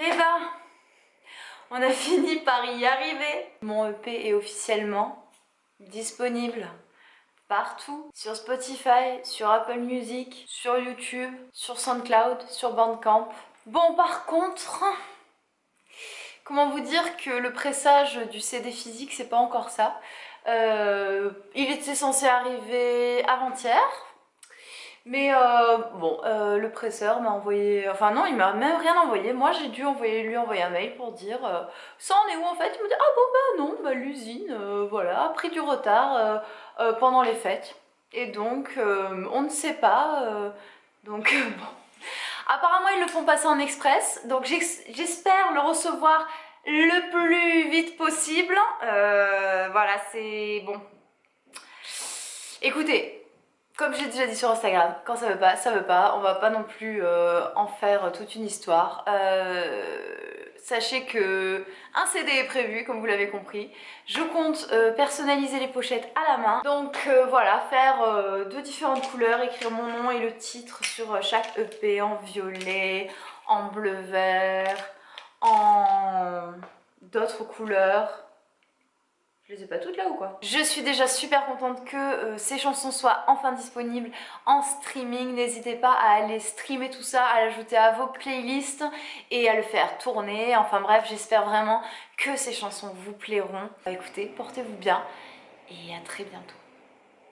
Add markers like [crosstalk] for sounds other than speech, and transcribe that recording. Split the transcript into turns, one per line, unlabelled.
Eh ben, on a [laughs] fini par y arriver. Mon EP est officiellement disponible partout. Sur Spotify, sur Apple Music, sur YouTube, sur SoundCloud, sur Bandcamp. Bon par contre, comment vous dire que le pressage du CD physique c'est pas encore ça. Euh, il était censé arriver avant-hier, mais euh, bon, euh, le presseur m'a envoyé... Enfin non, il m'a même rien envoyé. Moi, j'ai dû envoyer, lui envoyer un mail pour dire euh, ça en est où en fait? Il me dit ah bon bah non, bah l'usine, voilà, a pris du retard pendant les fêtes. Et donc, on ne sait pas. donc bon. Apparemment, ils le font passer en express. Donc j'espère le recevoir le plus vite possible. voilà, c'est bon. Écoutez, comme j'ai déjà dit sur Instagram, quand ça veut pas, ça veut pas. On va pas non plus euh, en faire toute une histoire. Euh, sachez que un CD est prévu, comme vous l'avez compris. Je compte euh, personnaliser les pochettes à la main. Donc voilà, faire de différentes couleurs, écrire mon nom et le titre sur chaque EP en violet, en bleu-vert, en d'autres couleurs je les ai pas toutes là ou quoi? Je suis déjà super contente que euh, ces chansons soient enfin disponibles en streaming. N'hésitez pas à aller streamer tout ça, à l'ajouter à vos playlists et à le faire tourner. Enfin bref, j'espère vraiment que ces chansons vous plairont. Écoutez, portez-vous bien et à très bientôt.